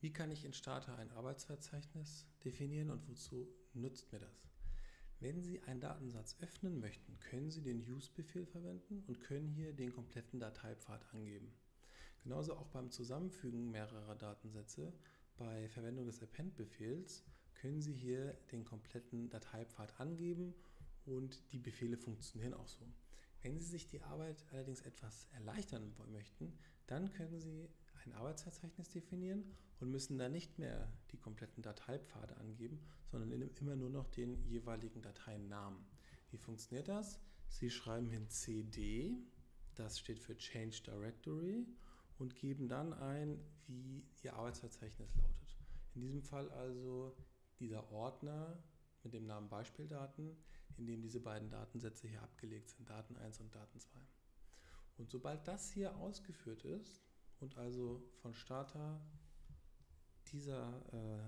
Wie kann ich in Starter ein Arbeitsverzeichnis definieren und wozu nutzt mir das? Wenn Sie einen Datensatz öffnen möchten, können Sie den Use-Befehl verwenden und können hier den kompletten Dateipfad angeben. Genauso auch beim Zusammenfügen mehrerer Datensätze bei Verwendung des Append-Befehls können Sie hier den kompletten Dateipfad angeben und die Befehle funktionieren auch so. Wenn Sie sich die Arbeit allerdings etwas erleichtern möchten, dann können Sie ein Arbeitsverzeichnis definieren und müssen dann nicht mehr die kompletten Dateipfade angeben, sondern immer nur noch den jeweiligen Dateinamen. Wie funktioniert das? Sie schreiben hin cd, das steht für Change Directory und geben dann ein, wie Ihr Arbeitsverzeichnis lautet. In diesem Fall also dieser Ordner mit dem Namen Beispieldaten, in dem diese beiden Datensätze hier abgelegt sind, Daten 1 und Daten 2. Und sobald das hier ausgeführt ist und also von Starter dieser, äh,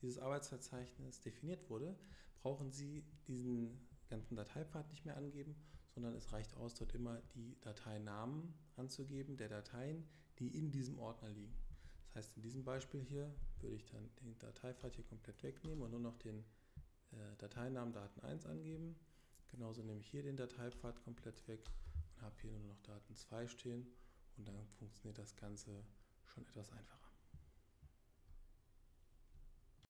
dieses Arbeitsverzeichnis definiert wurde, brauchen Sie diesen ganzen Dateipfad nicht mehr angeben, sondern es reicht aus, dort immer die Dateinamen anzugeben, der Dateien, die in diesem Ordner liegen. Das heißt, in diesem Beispiel hier würde ich dann den Dateipfad hier komplett wegnehmen und nur noch den äh, Dateinamen Daten1 angeben. Genauso nehme ich hier den Dateipfad komplett weg und habe hier nur noch Daten2 stehen und dann funktioniert das Ganze schon etwas einfacher.